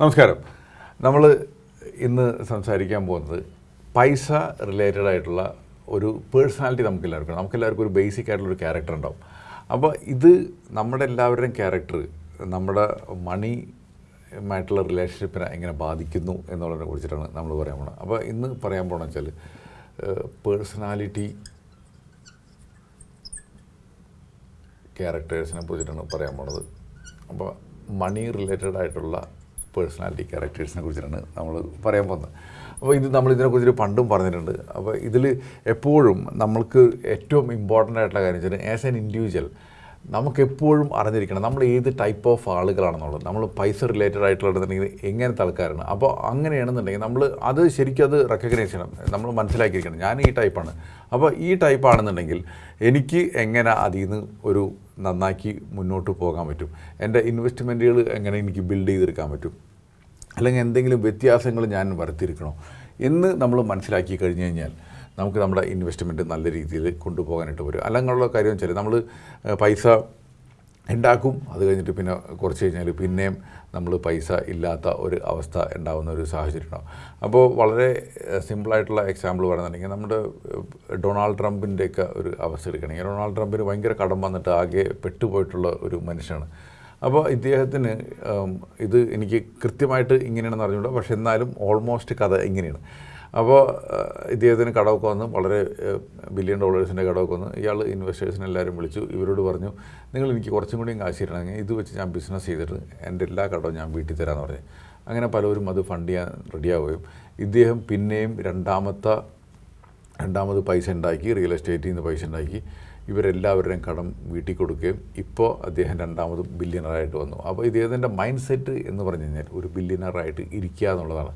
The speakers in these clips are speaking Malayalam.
നമസ്കാരം. നമ്മൾ ഇന്ന് സംസാരിക്കാൻ പോകുന്നത് പൈസ റിലേറ്റഡ് ആയിട്ടുള്ള ഒരു പേഴ്സണാലിറ്റി നമുക്കെല്ലാവർക്കും നമുക്കെല്ലാവർക്കും ഒരു ബേസിക് ആയിട്ടുള്ള ഒരു ക്യാരക്ടർ ഉണ്ടാവും. അപ്പോൾ ഇത് നമ്മുടെ എല്ലാവരുടെയും ക്യാരക്ടർ നമ്മുടെ മണി മായിട്ടുള്ള റിലേഷൻഷിപ്പിനെ എങ്ങനെ ബാധിക്കുന്നു എന്നുള്ളതിനെ കുറിച്ചിട്ടാണ് നമ്മൾ പറയാൻ പോകുന്നത്. അപ്പോൾ ഇന്ന് പറയാൻ പോകണമെന്ന് വെച്ചാൽ പേഴ്സണാലിറ്റി ക്യാരക്ടേഴ്സിനെ കുറിച്ചിട്ടാണ് പറയാൻ പോണത് അപ്പോൾ മണി റിലേറ്റഡ് ആയിട്ടുള്ള പേഴ്സണാലിറ്റി ക്യാരക്ടേഴ്സിനെ കുറിച്ചിട്ടാണ് നമ്മൾ പറയാൻ പോകുന്നത്. അപ്പോൾ ഇത് നമ്മൾ ഇതിനെക്കുറിച്ച് പണ്ടും പറഞ്ഞിട്ടുണ്ട്. അപ്പോൾ ഇതിൽ എപ്പോഴും നമ്മൾക്ക് ഏറ്റവും ഇമ്പോർട്ടന്റ് ആയിട്ടുള്ള കാര്യം വെച്ചാൽ ആസ് ആൻ ഇൻഡിവിജ്വൽ നമുക്ക് എപ്പോഴും അറിഞ്ഞിരിക്കണം നമ്മൾ ഏത് ടൈപ്പ് ഓഫ് ആളുകളാണെന്നുള്ളത്. നമ്മൾ പൈസ റിലേറ്റഡ് ആയിട്ടുള്ളതെന്നുണ്ടെങ്കിൽ എങ്ങനത്തെ ആൾക്കാരാണ്. അപ്പോൾ അങ്ങനെയാണെന്നുണ്ടെങ്കിൽ നമ്മൾ അത് ശരിക്കും അത് റെക്കഗ്നൈസ് ചെയ്യണം. നമ്മൾ മനസ്സിലാക്കിയിരിക്കണം. ഞാൻ ഈ ടൈപ്പാണ് അപ്പോൾ ഈ ടൈപ്പാണെന്നുണ്ടെങ്കിൽ എനിക്ക് എങ്ങനെ അതിൽ നിന്ന് ഒരു നന്നാക്കി മുന്നോട്ട് പോകാൻ പറ്റും? എന്റെ ഇൻവെസ്റ്റ്മെന്റുകൾ എങ്ങനെ എനിക്ക് ബിൽഡ് ചെയ്തെടുക്കാൻ പറ്റും? അല്ലെങ്കിൽ എന്തെങ്കിലും വ്യത്യാസങ്ങൾ ഞാൻ വരുത്തിയിരിക്കണോ? എന്ന് നമ്മൾ മനസ്സിലാക്കി കഴിഞ്ഞു കഴിഞ്ഞാൽ നമുക്ക് നമ്മുടെ ഇൻവെസ്റ്റ്മെന്റ് നല്ല രീതിയിൽ കൊണ്ടുപോകാനായിട്ട് വരും അല്ലെങ്കിലുള്ള കാര്യം വെച്ചാൽ നമ്മൾ പൈസ ഉണ്ടാക്കും അത് കഴിഞ്ഞിട്ട് പിന്നെ കുറച്ച് കഴിഞ്ഞാൽ പിന്നെയും നമ്മൾ പൈസ ഇല്ലാത്ത ഒരു അവസ്ഥ ഉണ്ടാകുന്ന ഒരു സാഹചര്യം ഉണ്ടാവും. അപ്പോൾ വളരെ സിമ്പിളായിട്ടുള്ള എക്സാമ്പിൾ പറയുന്നുണ്ടെങ്കിൽ നമ്മുടെ ഡൊണാൾഡ് ട്രംപിന്റെയൊക്കെ ഒരു അവസ്ഥ എടുക്കണമെങ്കിൽ ഡൊണാൾഡ് ട്രംപിന് ഭയങ്കര കടം വന്നിട്ട് ആകെ പെട്ടുപോയിട്ടുള്ള ഒരു മനുഷ്യനാണ്. അപ്പോൾ ഇദ്ദേഹത്തിന് ഇത് എനിക്ക് കൃത്യമായിട്ട് ഇങ്ങനെയാണെന്ന് അറിഞ്ഞുകൂടാ. പക്ഷെ എന്നാലും ഓൾമോസ്റ്റ് കഥ ഇങ്ങനെയാണ്. അപ്പോൾ ഇദ്ദേഹത്തിന് കടമൊക്കെ വന്ന്. വളരെ ബില്യൺ ഡോളേഴ്സിന്റെ കടമൊക്കെ വന്ന്. ഇയാൾ ഇൻവെസ്റ്റേഴ്സിനെ എല്ലാവരും വിളിച്ചു. ഇവരോട് പറഞ്ഞു നിങ്ങൾ എനിക്ക് കുറച്ചും കൂടിയും കാശ് തരണമെങ്കിൽ ഇത് വെച്ച് ഞാൻ ബിസിനസ് ചെയ്തിട്ട് എന്റെ എല്ലാ കടവും ഞാൻ വീട്ടിൽ തരാമെന്ന് പറഞ്ഞു. അങ്ങനെ പലരും അത് ഫണ്ട് ചെയ്യാൻ റെഡിയാവുകയും ഇദ്ദേഹം പിന്നെയും രണ്ടാമത്തെ രണ്ടാമത് പൈസ ഉണ്ടാക്കി റിയൽ എസ്റ്റേറ്റിൽ നിന്ന് പൈസ ഉണ്ടാക്കി ഇവരെല്ലാവരുടെയും കടം വീട്ടിൽ കൊടുക്കുകയും ഇപ്പോൾ അദ്ദേഹം രണ്ടാമത് ബില്യണറായിട്ട് വന്നു. അപ്പോൾ ഇദ്ദേഹത്തിന്റെ മൈൻഡ് സെറ്റ് എന്ന് പറഞ്ഞു കഴിഞ്ഞാൽ ഒരു ബില്യണറായിട്ട് ഇരിക്കുക എന്നുള്ളതാണ്.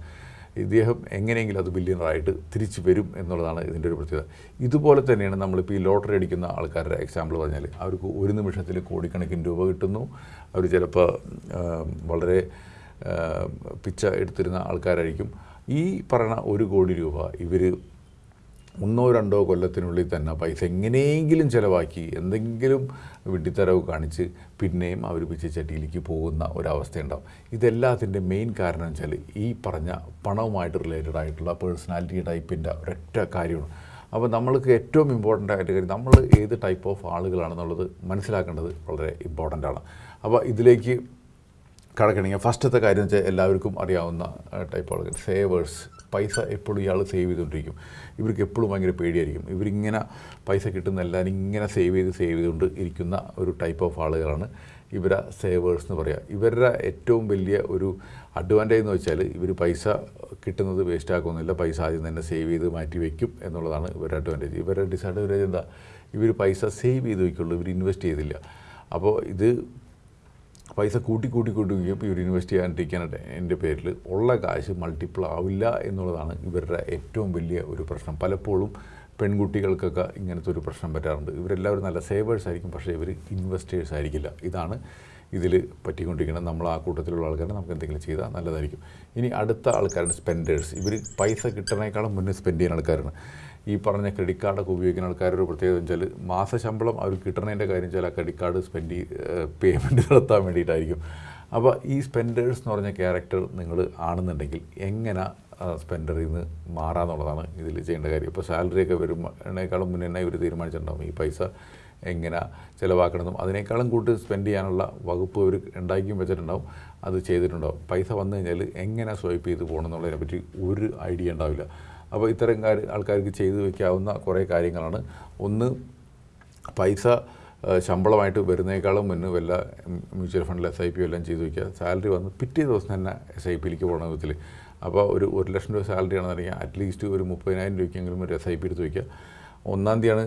ഇദ്ദേഹം എങ്ങനെയെങ്കിലും അത് ബില്യണറായിട്ട് തിരിച്ചു വരും എന്നുള്ളതാണ് ഇതിന്റെ ഒരു പ്രത്യേകത. ഇതുപോലെ തന്നെയാണ് നമ്മളിപ്പോൾ ഈ ലോട്ടറി അടിക്കുന്ന ആൾക്കാരുടെ എക്സാമ്പിൾ പറഞ്ഞാൽ അവർക്ക് ഒരു നിമിഷത്തിൽ കോടിക്കണക്കിന് രൂപ കിട്ടുന്നു. അവർ ചിലപ്പോൾ വളരെ പിച്ച എടുത്തിരുന്ന ആൾക്കാരായിരിക്കും. ഈ പറയുന്ന ഒരു കോടി രൂപ ഇവർ ഒന്നോ രണ്ടോ കൊല്ലത്തിനുള്ളിൽ തന്നെ പൈസ എങ്ങനെയെങ്കിലും ചിലവാക്കി എന്തെങ്കിലും വിഡ്ഢിത്തരവ് കാണിച്ച് പിന്നെയും അവർ പിച്ചച്ചട്ടിയിലേക്ക് പോകുന്ന ഒരവസ്ഥയുണ്ടാവും. ഇതെല്ലാത്തിന്റെ മെയിൻ കാരണം വെച്ചാൽ ഈ പറഞ്ഞ പണവുമായിട്ട് റിലേറ്റഡ് ആയിട്ടുള്ള പേഴ്സണാലിറ്റി ടൈപ്പിന്റെ ഒരൊറ്റ കാര്യമാണ്. അപ്പോൾ നമ്മൾക്ക് ഏറ്റവും ഇമ്പോർട്ടന്റ് ആയിട്ട് കാര്യം നമ്മൾ ഏത് ടൈപ്പ് ഓഫ് ആളുകളാണെന്നുള്ളത് മനസ്സിലാക്കേണ്ടത് വളരെ ഇമ്പോർട്ടന്റ് ആണ്. അപ്പോൾ ഇതിലേക്ക് കടക്കണമെങ്കിൽ ഫസ്റ്റത്തെ കാര്യം വെച്ചാൽ എല്ലാവർക്കും അറിയാവുന്ന ടൈപ്പ് ആളുകൾ. സേവേഴ്സ് പൈസ എപ്പോഴും ഇയാൾ സേവ് ചെയ്തുകൊണ്ടിരിക്കും. ഇവർക്ക് എപ്പോഴും ഭയങ്കര പേടിയായിരിക്കും. ഇവരിങ്ങനെ പൈസ കിട്ടുന്നല്ല ഇങ്ങനെ സേവ് ചെയ്ത് സേവ് ചെയ്തുകൊണ്ട് ഇരിക്കുന്ന ഒരു ടൈപ്പ് ഓഫ് ആളുകളാണ് ഇവരെ സേവേഴ്സ് എന്ന് പറയുക ഇവരുടെ ഏറ്റവും വലിയ ഒരു അഡ്വാന്റേജ് എന്ന് വെച്ചാൽ ഇവർ പൈസ കിട്ടുന്നത് വേസ്റ്റ് ആക്കുന്നില്ല. പൈസ ആദ്യം തന്നെ സേവ് ചെയ്ത് മാറ്റി വയ്ക്കും എന്നുള്ളതാണ് ഇവരുടെ അഡ്വാന്റേജ് ഇവരുടെ ഡിസഡ്വാന്റേജ് എന്താ? ഇവർ പൈസ സേവ് ചെയ്ത് വയ്ക്കുള്ളൂ ഇവർ ഇൻവെസ്റ്റ് ചെയ്തില്ല. അപ്പോൾ ഇത് പൈസ കൂട്ടി കൂട്ടി കൂട്ടി വയ്ക്കും ഇവർ ഇൻവെസ്റ്റ് ചെയ്യാണ്ടിരിക്കാനായിട്ട് എന്റെ പേരിൽ ഉള്ള കാശ് മൾട്ടിപ്പിൾ ആവില്ല എന്നുള്ളതാണ് ഇവരുടെ ഏറ്റവും വലിയ ഒരു പ്രശ്നം. പലപ്പോഴും പെൺകുട്ടികൾക്കൊക്കെ ഇങ്ങനത്തെ ഒരു പ്രശ്നം പറ്റാറുണ്ട് ഇവരെല്ലാവരും നല്ല സേവേഴ്സ് ആയിരിക്കും പക്ഷേ ഇവർ ഇൻവെസ്റ്റേഴ്സ് ആയിരിക്കില്ല. ഇതാണ് ഇതിൽ പറ്റിക്കൊണ്ടിരിക്കണം നമ്മൾ ആ കൂട്ടത്തിലുള്ള ആൾക്കാരെ നമുക്ക് എന്തെങ്കിലും ചെയ്താൽ നല്ലതായിരിക്കും. ഇനി അടുത്ത ആൾക്കാരുടെ സ്പെൻഡേഴ്സ് ഇവർ പൈസ കിട്ടണേക്കാളും മുന്നേ സ്പെൻഡ് ചെയ്യുന്ന ആൾക്കാരാണ്. ഈ പറഞ്ഞ ക്രെഡിറ്റ് കാർഡൊക്കെ ഉപയോഗിക്കുന്ന ആൾക്കാരൊരു പ്രത്യേകത വെച്ചാൽ മാസശമ്പളം അവർ കിട്ടണതിന്റെ കാര്യം വെച്ചാൽ ആ ക്രെഡിറ്റ് കാർഡ് സ്പെൻഡ് പേയ്മെന്റ് നടത്താൻ വേണ്ടിയിട്ടായിരിക്കും. അപ്പോൾ ഈ സ്പെൻഡേഴ്സ് എന്ന് പറഞ്ഞ ക്യാരക്ടർ നിങ്ങൾ ആണെന്നുണ്ടെങ്കിൽ എങ്ങനെ സ്പെൻഡറിൽ നിന്ന് മാറാന്നുള്ളതാണ് ഇതിൽ ചെയ്യേണ്ട കാര്യം. ഇപ്പോൾ സാലറിയൊക്കെ വരുമ്പോഴേക്കാളും മുന്നേ ഇവർ തീരുമാനിച്ചിട്ടുണ്ടാകും ഈ പൈസ എങ്ങനെ ചിലവാക്കണമെന്നും അതിനേക്കാളും കൂട്ടി സ്പെൻഡ് ചെയ്യാനുള്ള വകുപ്പ് അവർ ഉണ്ടാക്കിയും വെച്ചിട്ടുണ്ടാവും. അത് ചെയ്തിട്ടുണ്ടാവും. പൈസ വന്നു കഴിഞ്ഞാൽ എങ്ങനെ സ്വൈപ്പ് ചെയ്ത് പോകണം എന്നുള്ളതിനെ പറ്റി ഒരു ഐഡിയ ഉണ്ടാവില്ല. അപ്പോൾ ഇത്തരം കാര്യ ആൾക്കാർക്ക് ചെയ്തു വയ്ക്കാവുന്ന കുറേ കാര്യങ്ങളാണ്. ഒന്ന് പൈസ ശമ്പളമായിട്ട് വരുന്നേക്കാളും മുന്നേ വല്ല മ്യൂച്വൽ ഫണ്ടിൽ എസ് ഐ പി എല്ലാം ചെയ്തു വയ്ക്കുക സാലറി വന്ന് പിറ്റേ ദിവസം തന്നെ എസ് ഐ പിയിലേക്ക് പോകണ വിധത്തിൽ അപ്പോൾ ഒരു ഒരു ലക്ഷം രൂപ സാലറി ആണെന്നുണ്ടെങ്കിൽ അറ്റ്ലീസ്റ്റ് ഒരു മുപ്പതിനായിരം രൂപയ്ക്കെങ്കിലും ഒരു എസ് ഐ പി എടുത്ത് വയ്ക്കുക ഒന്നാം തീയതിയാണ്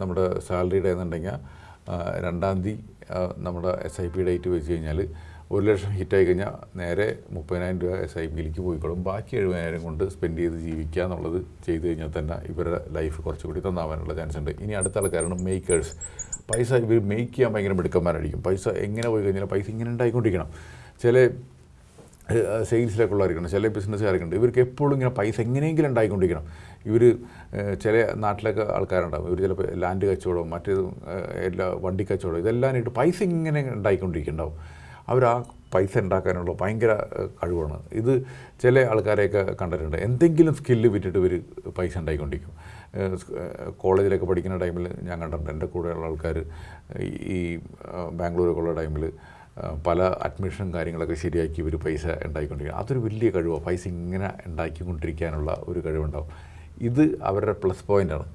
നമ്മുടെ സാലറിയുടെ എന്നുണ്ടെങ്കിൽ രണ്ടാം തീയതി നമ്മുടെ എസ് ഐ പി ഡേറ്റ് വെച്ച് കഴിഞ്ഞാൽ ഒരു ലക്ഷം ഹിറ്റായി കഴിഞ്ഞാൽ നേരെ മുപ്പതിനായിരം രൂപ എസ് ഐ പിയിലേക്ക് പോയിക്കോളും. ബാക്കി എഴുപതിനായിരം കൊണ്ട് സ്പെൻഡ് ചെയ്ത് ജീവിക്കുക എന്നുള്ളത് ചെയ്തു കഴിഞ്ഞാൽ തന്നെ ഇവരുടെ ലൈഫ് കുറച്ചുകൂടി തന്നാവാനുള്ള ചാൻസ് ഉണ്ട്. ഇനി അടുത്ത ആൾക്കാരാണ് മേക്കേഴ്സ് പൈസ ഇവർ മേക്ക് ചെയ്യാൻ ഭയങ്കര മിടുക്കന്മാരായിരിക്കും. പൈസ എങ്ങനെ പോയി കഴിഞ്ഞാൽ പൈസ ഇങ്ങനെ ഉണ്ടായിക്കൊണ്ടിരിക്കണം. ചില സെയിൽസിലൊക്കെ ഉള്ളവരിക്കണം ചില ബിസിനസ്സുകാരൊക്കെ ഉണ്ട് ഇവർക്ക് എപ്പോഴും ഇങ്ങനെ പൈസ എങ്ങനെയെങ്കിലും ഉണ്ടായിക്കൊണ്ടിരിക്കണം. ഇവർ ചില നാട്ടിലൊക്കെ ആൾക്കാരുണ്ടാവും. ഇവർ ചിലപ്പോൾ ലാൻഡ് കച്ചവടം മറ്റേത് എല്ലാ വണ്ടി കച്ചവടം ഇട്ട് പൈസ ഇങ്ങനെ ഉണ്ടായിക്കൊണ്ടിരിക്കുന്നുണ്ടാവും. അവർ ആ പൈസ ഉണ്ടാക്കാനുള്ള ഭയങ്കര കഴിവാണ്. ഇത് ചില ആൾക്കാരെയൊക്കെ കണ്ടിട്ടുണ്ട്. എന്തെങ്കിലും സ്കില്ല് വിറ്റിട്ട് ഇവർ പൈസ ഉണ്ടായിക്കൊണ്ടിരിക്കും. കോളേജിലൊക്കെ പഠിക്കുന്ന ടൈമിൽ ഞാൻ കണ്ടിട്ടുണ്ട്. എന്റെ കൂടെയുള്ള ആൾക്കാർ ഈ ബാംഗ്ലൂരൊക്കെ ഉള്ള ടൈമിൽ പല അഡ്മിഷൻ കാര്യങ്ങളൊക്കെ ശരിയാക്കി ഇവർ പൈസ ഉണ്ടാക്കിക്കൊണ്ടിരിക്കുക അതൊരു വലിയ കഴിവാണ്. പൈസ ഇങ്ങനെ ഉണ്ടാക്കിക്കൊണ്ടിരിക്കാനുള്ള ഒരു കഴിവുണ്ടാവും. ഇത് അവരുടെ പ്ലസ് പോയിന്റാണ്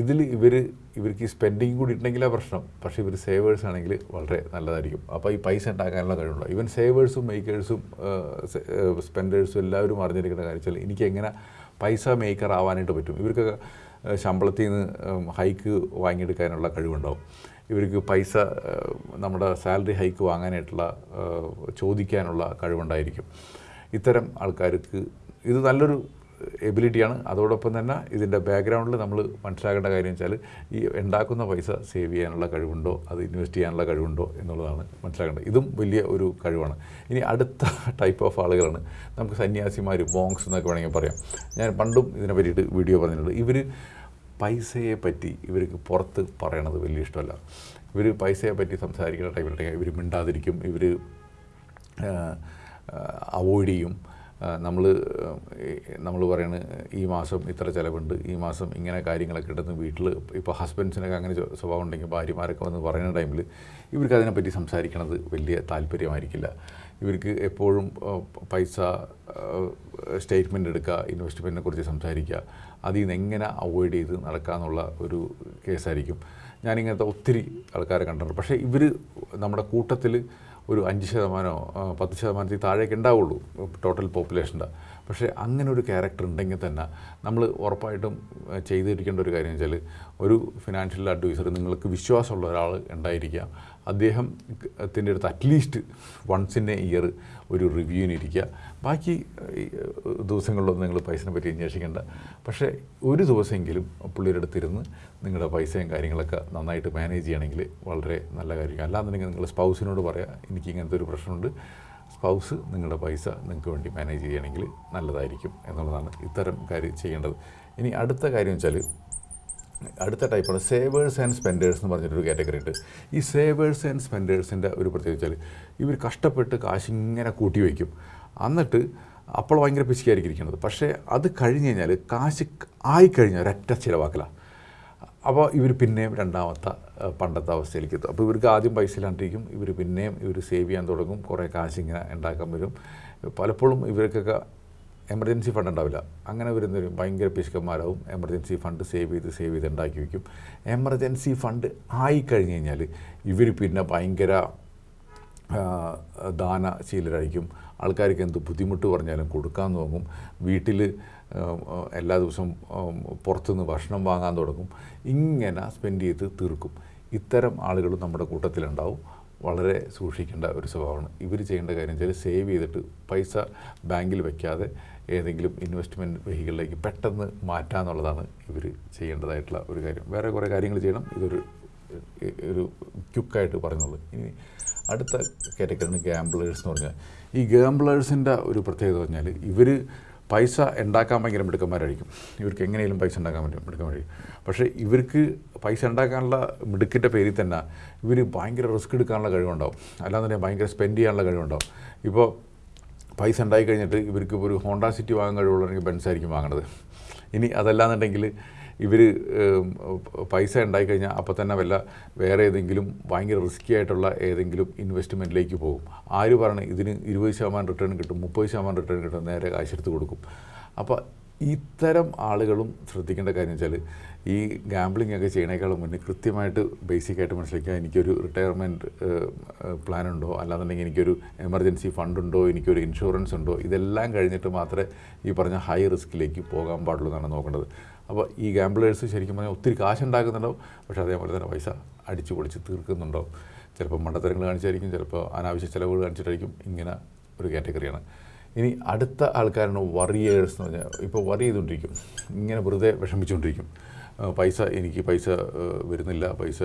ഇതിൽ ഇവർ ഇവർക്ക് ഈ സ്പെൻഡിങ് കൂടി ഉണ്ടെങ്കിലാ പ്രശ്നം. പക്ഷേ ഇവർ സേവേഴ്സ് ആണെങ്കിൽ വളരെ നല്ലതായിരിക്കും. അപ്പോൾ ഈ പൈസ ഉണ്ടാക്കാനുള്ള കഴിവുണ്ട് ഈവൻ സേവേഴ്സും മേക്കേഴ്സും സ്പെൻഡേഴ്സും എല്ലാവരും അറിഞ്ഞിരിക്കേണ്ട കാര്യം വെച്ചാൽ എനിക്ക് എങ്ങനെ പൈസ മേക്കർ ആവാനായിട്ട് പറ്റും? ഇവർക്കൊക്കെ ശമ്പളത്തിൽ നിന്ന് ഹൈക്ക് വാങ്ങിയെടുക്കാനുള്ള കഴിവുണ്ടാവും. ഇവർക്ക് പൈസ നമ്മുടെ സാലറി ഹൈക്ക് വാങ്ങാനായിട്ടുള്ള ചോദിക്കാനുള്ള കഴിവുണ്ടായിരിക്കും. ഇത്തരം ആൾക്കാർക്ക് ഇത് നല്ലൊരു എബിലിറ്റിയാണ്. അതോടൊപ്പം തന്നെ ഇതിന്റെ ബാക്ക്ഗ്രൗണ്ടിൽ നമ്മൾ മനസ്സിലാക്കേണ്ട കാര്യം വെച്ചാൽ ഈ ഉണ്ടാക്കുന്ന പൈസ സേവ് ചെയ്യാനുള്ള കഴിവുണ്ടോ അത് ഇൻവെസ്റ്റ് ചെയ്യാനുള്ള കഴിവുണ്ടോ എന്നുള്ളതാണ് മനസ്സിലാക്കേണ്ടത്. ഇതും വലിയ ഒരു കഴിവാണ്. ഇനി അടുത്ത ടൈപ്പ് ഓഫ് ആളുകളാണ്. നമുക്ക് സന്യാസിമാർ ബോങ്സ് എന്നൊക്കെ വേണമെങ്കിൽ പറയാം. ഞാൻ പണ്ടും ഇതിനെ പറ്റിയിട്ട് വീഡിയോ പറഞ്ഞിട്ടുണ്ട്. ഇവർ പൈസയെ പറ്റി ഇവർക്ക് പുറത്ത് പറയണത് വലിയ ഇഷ്ടമല്ല. ഇവർ പൈസയെ പറ്റി സംസാരിക്കുന്ന ടൈമിലുണ്ടെങ്കിൽ ഇവർ മിണ്ടാതിരിക്കും. ഇവർ അവോയ്ഡ് ചെയ്യും. നമ്മൾ നമ്മൾ പറയുന്നത് ഈ മാസം ഇത്ര ചിലവുണ്ട് ഈ മാസം ഇങ്ങനെ കാര്യങ്ങളൊക്കെ ഉണ്ടെന്ന് വീട്ടിൽ ഇപ്പോൾ ഹസ്ബൻഡ്സിനൊക്കെ അങ്ങനെ സ്വഭാവം ഉണ്ടെങ്കിൽ ഭാര്യമാരൊക്കെ വന്ന് പറയുന്ന ടൈമിൽ ഇവർക്ക് അതിനെപ്പറ്റി സംസാരിക്കണത് വലിയ താല്പര്യമായിരിക്കില്ല. ഇവർക്ക് എപ്പോഴും പൈസ സ്റ്റേറ്റ്മെന്റ് എടുക്കുക ഇൻവെസ്റ്റ്മെന്റിനെ കുറിച്ച് സംസാരിക്കുക അതിൽ നിന്ന് എങ്ങനെ അവോയ്ഡ് ചെയ്ത് നടക്കാന്നുള്ള ഒരു കേസായിരിക്കും. ഞാനിങ്ങനത്തെ ഒത്തിരി ആൾക്കാരെ കണ്ടിട്ടുണ്ട്. പക്ഷേ ഇവർ നമ്മുടെ കൂട്ടത്തിൽ ഒരു അഞ്ച് ശതമാനമോ പത്ത് ശതമാനത്തിൽ താഴേക്ക് ഉണ്ടാവുള്ളൂ ടോട്ടൽ പോപ്പുലേഷന്റെ. പക്ഷേ അങ്ങനെ ഒരു ക്യാരക്ടർ ഉണ്ടെങ്കിൽ തന്നെ നമ്മൾ ഉറപ്പായിട്ടും ചെയ്തിരിക്കേണ്ട ഒരു കാര്യം വെച്ചാൽ ഒരു ഫിനാൻഷ്യൽ അഡ്വൈസർ നിങ്ങൾക്ക് വിശ്വാസമുള്ള ഒരാൾ ഉണ്ടായിരിക്കുക അദ്ദേഹത്തിന്റെ അടുത്ത് at least once in a year ഒരു റിവ്യൂവിന് ഇരിക്കുക. ബാക്കി ദിവസങ്ങളിലൊന്നും നിങ്ങൾ പൈസനെ പറ്റി അന്വേഷിക്കേണ്ട. പക്ഷേ ഒരു ദിവസമെങ്കിലും പുള്ളിയുടെ അടുത്തിരുന്ന് നിങ്ങളുടെ പൈസയും കാര്യങ്ങളൊക്കെ നന്നായിട്ട് മാനേജ് ചെയ്യണമെങ്കിൽ വളരെ നല്ല കാര്യമാണ്. അല്ലാന്നുണ്ടെങ്കിൽ നിങ്ങൾ സ്പൗസിനോട് പറയാം എനിക്ക് ഇങ്ങനത്തെ ഒരു പ്രശ്നമുണ്ട്. സ്പൗസ് നിങ്ങളുടെ പൈസ നിങ്ങൾക്ക് വേണ്ടി മാനേജ് ചെയ്യണമെങ്കിൽ നല്ലതായിരിക്കും എന്നുള്ളതാണ് ഇത്തരം കാര്യം ചെയ്യേണ്ടത്. ഇനി അടുത്ത കാര്യം വെച്ചാൽ അടുത്ത ടൈപ്പാണ് സേവേഴ്സ് ആൻഡ് സ്പെൻഡേഴ്സ് എന്ന് പറഞ്ഞിട്ടൊരു കാറ്റഗറി ഉണ്ട്. ഈ സേവേഴ്സ് ആൻഡ് സ്പെൻഡേഴ്സിന്റെ ഒരു പ്രത്യേകത വെച്ചാൽ ഇവർ കഷ്ടപ്പെട്ട് കാശ് ഇങ്ങനെ കൂട്ടി വയ്ക്കും. എന്നിട്ട് അപ്പോൾ ഭയങ്കര പിശിക്കായിരിക്കും ഇരിക്കുന്നത്. പക്ഷേ അത് കഴിഞ്ഞ് കഴിഞ്ഞാൽ കാശ് ആയിക്കഴിഞ്ഞാൽ ഒരൊറ്റ ചിലവാക്കലാണ് അപ്പോൾ ഇവർ പിന്നെയും രണ്ടാമത്തെ പണ്ടത്തെ അവസ്ഥയിലേക്ക് എത്തും. അപ്പോൾ ഇവർക്ക് ആദ്യം പൈസ ഇല്ലാണ്ടിരിക്കും. ഇവർ പിന്നെയും ഇവർ സേവ് ചെയ്യാൻ തുടങ്ങും. കുറേ കാശ് ഇങ്ങനെ ഉണ്ടാക്കാൻ വരും. പലപ്പോഴും ഇവർക്കൊക്കെ എമർജൻസി ഫണ്ട് ഉണ്ടാവില്ല. അങ്ങനെ വരുന്നവരും ഭയങ്കര പിശുക്കന്മാരാവും. എമർജൻസി ഫണ്ട് സേവ് ചെയ്ത് സേവ് ചെയ്ത് ഉണ്ടാക്കി വയ്ക്കും. എമർജൻസി ഫണ്ട് ആയിക്കഴിഞ്ഞ് കഴിഞ്ഞാൽ ഇവർ പിന്നെ ഭയങ്കര ദാനശീലരായിരിക്കും ആൾക്കാർക്ക് എന്ത് ബുദ്ധിമുട്ട് പറഞ്ഞാലും കൊടുക്കാൻ തുടങ്ങും വീട്ടിൽ എല്ലാ ദിവസവും പുറത്തുനിന്ന് ഭക്ഷണം വാങ്ങാൻ തുടങ്ങും. ഇങ്ങനെ സ്പെൻഡ് ചെയ്ത് തീർക്കും. ഇത്തരം ആളുകൾ നമ്മുടെ കൂട്ടത്തിലുണ്ടാവും. വളരെ സൂക്ഷിക്കേണ്ട ഒരു സ്വഭാവമാണ്. ഇവർ ചെയ്യേണ്ട കാര്യം വെച്ചാൽ സേവ് ചെയ്തിട്ട് പൈസ ബാങ്കിൽ വയ്ക്കാതെ ഏതെങ്കിലും ഇൻവെസ്റ്റ്മെന്റ് വെഹിക്കിളിലേക്ക് പെട്ടെന്ന് മാറ്റാന്നുള്ളതാണ് ഇവർ ചെയ്യേണ്ടതായിട്ടുള്ള ഒരു കാര്യം. വേറെ കുറേ കാര്യങ്ങൾ ചെയ്യണം. ഇതൊരു ക്യുക്കായിട്ട് പറഞ്ഞുള്ളൂ ഇനി അടുത്ത കാറ്റഗറിയാണ് ഗാംബ്ലേഴ്സ് എന്ന് പറഞ്ഞാൽ ഈ ഗാംബ്ലേഴ്സിന്റെ ഒരു പ്രത്യേകത പറഞ്ഞാൽ ഇവർ പൈസ ഉണ്ടാക്കാൻ ഭയങ്കര മിടുക്കന്മാരായിരിക്കും. ഇവർക്ക് എങ്ങനെയും പൈസ ഉണ്ടാക്കാൻ പറ്റും മിടുക്കന്മാരായിരിക്കും. പക്ഷേ ഇവർക്ക് പൈസ ഉണ്ടാക്കാനുള്ള മിടുക്കിന്റെ പേരിൽ തന്നെ ഇവർ ഭയങ്കര റിസ്ക് എടുക്കാനുള്ള കഴിവുണ്ടാവും. അല്ലാന്നുണ്ടെങ്കിൽ ഭയങ്കര സ്പെൻഡ് ചെയ്യാനുള്ള കഴിവുണ്ടാവും. ഇപ്പോൾ പൈസ ഉണ്ടായി കഴിഞ്ഞിട്ട് ഇവർക്ക് ഒരു ഹോണ്ട സിറ്റി വാങ്ങാൻ കഴിവുള്ളവരെങ്കിൽ ബെൻസ് ആയിരിക്കും വാങ്ങണത്. ഇനി അതല്ലാന്നുണ്ടെങ്കിൽ ഇവർ പൈസ ഉണ്ടായി കഴിഞ്ഞാൽ അപ്പോൾ തന്നെ വല്ല വേറെ ഏതെങ്കിലും ഭയങ്കര റിസ്ക്കി ആയിട്ടുള്ള ഏതെങ്കിലും ഇൻവെസ്റ്റ്മെന്റിലേക്ക് പോകും. ആര് പറയണേ ഇതിന് ഇരുപത് ശതമാനം റിട്ടേൺ കിട്ടും മുപ്പത് ശതമാനം റിട്ടേൺ കിട്ടും നേരെ കാശെടുത്ത് കൊടുക്കും. അപ്പോൾ ഇത്തരം ആളുകളും ശ്രദ്ധിക്കേണ്ട കാര്യം വെച്ചാൽ ഈ ഗാംബ്ലിംഗ് ഒക്കെ ചെയ്യണേക്കാളും മുന്നേ കൃത്യമായിട്ട് ബേസിക്കായിട്ട് മനസ്സിലാക്കുക എനിക്കൊരു റിട്ടയർമെന്റ് പ്ലാൻ ഉണ്ടോ? അല്ലാന്നുണ്ടെങ്കിൽ എനിക്കൊരു എമർജൻസി ഫണ്ട് ഉണ്ടോ? എനിക്കൊരു ഇൻഷുറൻസ് ഉണ്ടോ? ഇതെല്ലാം കഴിഞ്ഞിട്ട് മാത്രമേ ഈ പറഞ്ഞ ഹൈ റിസ്ക്കിലേക്ക് പോകാൻ പാടുള്ളൂ എന്നാണ് നോക്കേണ്ടത്. അപ്പോൾ ഈ ഗാംബ്ലേഴ്സ് ശരിക്കും പറഞ്ഞാൽ ഒത്തിരി കാശ് ഉണ്ടാക്കുന്നുണ്ടാവും പക്ഷേ അതേപോലെ തന്നെ പൈസ അടിച്ചു പൊളിച്ച് തീർക്കുന്നുണ്ടാവും. ചിലപ്പോൾ മണ്ടത്തരങ്ങൾ കാണിച്ചായിരിക്കും ചിലപ്പോൾ അനാവശ്യ ചിലവുകൾ കാണിച്ചിട്ടായിരിക്കും ഇങ്ങനെ ഒരു കാറ്റഗറിയാണ്. ഇനി അടുത്ത ആൾക്കാരാണ് വറിയേഴ്സ് എന്ന് പറഞ്ഞാൽ ഇപ്പോൾ വറി ചെയ്തുകൊണ്ടിരിക്കും. ഇങ്ങനെ വെറുതെ വിഷമിച്ചുകൊണ്ടിരിക്കും. പൈസ എനിക്ക് പൈസ വരുന്നില്ല പൈസ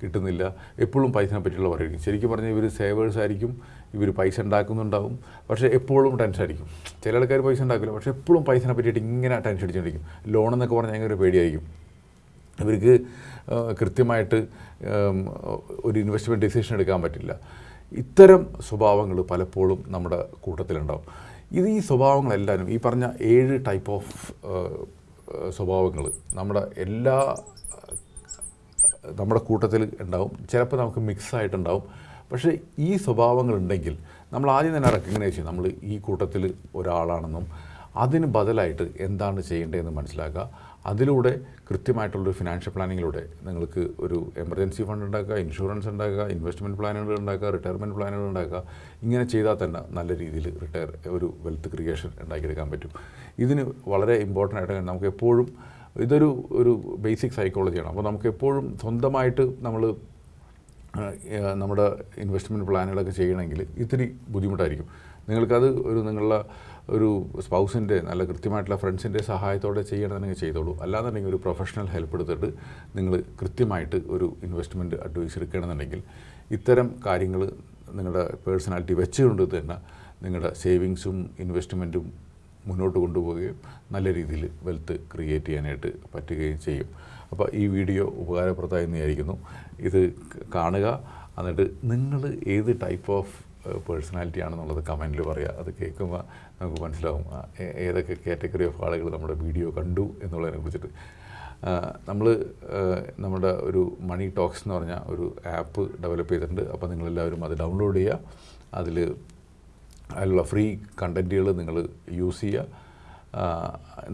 കിട്ടുന്നില്ല. എപ്പോഴും പൈസനെ പറ്റിയുള്ള പറയുകയും ശരിക്കും പറഞ്ഞാൽ ഇവർ സേവേഴ്സ് ആയിരിക്കും. ഇവർ പൈസ ഉണ്ടാക്കുന്നുണ്ടാവും. പക്ഷേ എപ്പോഴും ടെൻഷൻ ആയിരിക്കും. ചില ആൾക്കാർ പൈസ ഉണ്ടാക്കില്ല പക്ഷേ എപ്പോഴും പൈസനെ പറ്റിയിട്ട് ഇങ്ങനെ ടെൻഷൻ അടിച്ചുകൊണ്ടിരിക്കും ലോൺ എന്നൊക്കെ പറഞ്ഞാൽ ഭയങ്കര പേടിയായിരിക്കും. ഇവർക്ക് കൃത്യമായിട്ട് ഒരു ഇൻവെസ്റ്റ്മെന്റ് ഡിസിഷൻ എടുക്കാൻ പറ്റില്ല. ഇത്തരം സ്വഭാവങ്ങൾ പലപ്പോഴും നമ്മുടെ കൂട്ടത്തിലുണ്ടാവും. ഇത് ഈ സ്വഭാവങ്ങളെല്ലാവരും ഈ പറഞ്ഞ ഏഴ് ടൈപ്പ് ഓഫ് സ്വഭാവങ്ങൾ നമ്മുടെ എല്ലാ നമ്മുടെ കൂട്ടത്തിൽ ഉണ്ടാവും. ചിലപ്പോൾ നമുക്ക് മിക്സ് ആയിട്ടുണ്ടാവും. പക്ഷേ ഈ സ്വഭാവങ്ങളുണ്ടെങ്കിൽ നമ്മൾ ആദ്യം തന്നെ റെക്കഗ്നൈസ് ചെയ്യും നമ്മൾ ഈ കൂട്ടത്തിൽ ഒരാളാണെന്നും അതിന് ബദലായിട്ട് എന്താണ് ചെയ്യേണ്ടതെന്ന് മനസ്സിലാക്കുക. അതിലൂടെ കൃത്യമായിട്ടുള്ളൊരു ഫിനാൻഷ്യൽ പ്ലാനിങ്ങിലൂടെ നിങ്ങൾക്ക് ഒരു എമർജൻസി ഫണ്ട് ഉണ്ടാക്കുക ഇൻഷുറൻസ് ഉണ്ടാക്കുക ഇൻവെസ്റ്റ്മെന്റ് പ്ലാനുകൾ ഉണ്ടാക്കുക റിട്ടയർമെന്റ് പ്ലാനുകൾ ഉണ്ടാക്കുക. ഇങ്ങനെ ചെയ്താൽ തന്നെ നല്ല രീതിയിൽ റിട്ടയർ ഒരു വെൽത്ത് ക്രിയേഷൻ ഉണ്ടാക്കിയെടുക്കാൻ പറ്റും. ഇതിന് വളരെ ഇമ്പോർട്ടന്റ് ആയിട്ട് നമുക്ക് എപ്പോഴും ഇതൊരു ഒരു ബേസിക് സൈക്കോളജിയാണ് അപ്പോൾ നമുക്ക് എപ്പോഴും സ്വന്തമായിട്ട് നമ്മൾ നമ്മുടെ ഇൻവെസ്റ്റ്മെന്റ് പ്ലാനുകളൊക്കെ ചെയ്യണമെങ്കിൽ ഇത്തിരി ബുദ്ധിമുട്ടായിരിക്കും. നിങ്ങൾക്കത് ഒരു നിങ്ങളുടെ ഒരു സ്പൗസിന്റെ നല്ല കൃത്യമായിട്ടുള്ള ഫ്രണ്ട്സിന്റെ സഹായത്തോടെ ചെയ്യണമെന്നുണ്ടെങ്കിൽ ചെയ്തോളൂ. അല്ലാന്നുണ്ടെങ്കിൽ ഒരു പ്രൊഫഷണൽ ഹെൽപ്പ് എടുത്തിട്ട് നിങ്ങൾ കൃത്യമായിട്ട് ഒരു ഇൻവെസ്റ്റ്മെന്റ് അഡ്വൈസ് എടുക്കണമെന്നുണ്ടെങ്കിൽ ഇത്തരം കാര്യങ്ങൾ നിങ്ങളുടെ പേഴ്സണാലിറ്റി വെച്ചുകൊണ്ട് തന്നെ നിങ്ങളുടെ സേവിങ്സും ഇൻവെസ്റ്റ്മെന്റും മുന്നോട്ട് കൊണ്ടുപോവുകയും നല്ല രീതിയിൽ വെൽത്ത് ക്രിയേറ്റ് ചെയ്യാനായിട്ട് പറ്റുകയും ചെയ്യും. അപ്പോൾ ഈ വീഡിയോ ഉപകാരപ്രദമായി വിചാരിക്കുന്നു ഇത് കാണുക. എന്നിട്ട് നിങ്ങൾ ഏത് ടൈപ്പ് ഓഫ് പേഴ്സണാലിറ്റി ആണെന്നുള്ളത് കമന്റിൽ പറയുക അത് കേൾക്കുമ്പോൾ നമുക്ക് മനസ്സിലാവും. ഏതൊക്കെ കാറ്റഗറി ഓഫ് ആളുകൾ നമ്മുടെ വീഡിയോ കണ്ടു എന്നുള്ളതിനെ കുറിച്ചിട്ട്. നമ്മൾ നമ്മുടെ ഒരു മണി ടോക്സ് എന്ന് പറഞ്ഞ ഒരു ആപ്പ് ഡെവലപ്പ് ചെയ്തിട്ടുണ്ട്. അപ്പോൾ നിങ്ങളെല്ലാവരും അത് ഡൗൺലോഡ് ചെയ്യുക. അതിൽ അതിലുള്ള ഫ്രീ കണ്ടന്റുകൾ നിങ്ങൾ യൂസ് ചെയ്യുക.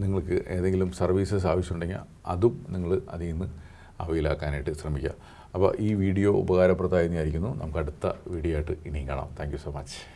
നിങ്ങൾക്ക് ഏതെങ്കിലും സർവീസസ് ആവശ്യമുണ്ടെങ്കിൽ അതും നിങ്ങൾ അതിൽ നിന്ന് അവയിലാക്കാനായിട്ട് ശ്രമിക്കുക. അപ്പോൾ ഈ വീഡിയോ ഉപകാരപ്രദമായി നമുക്ക് അടുത്ത വീഡിയോ ആയിട്ട് ഇനിയും കാണാം. Thank so much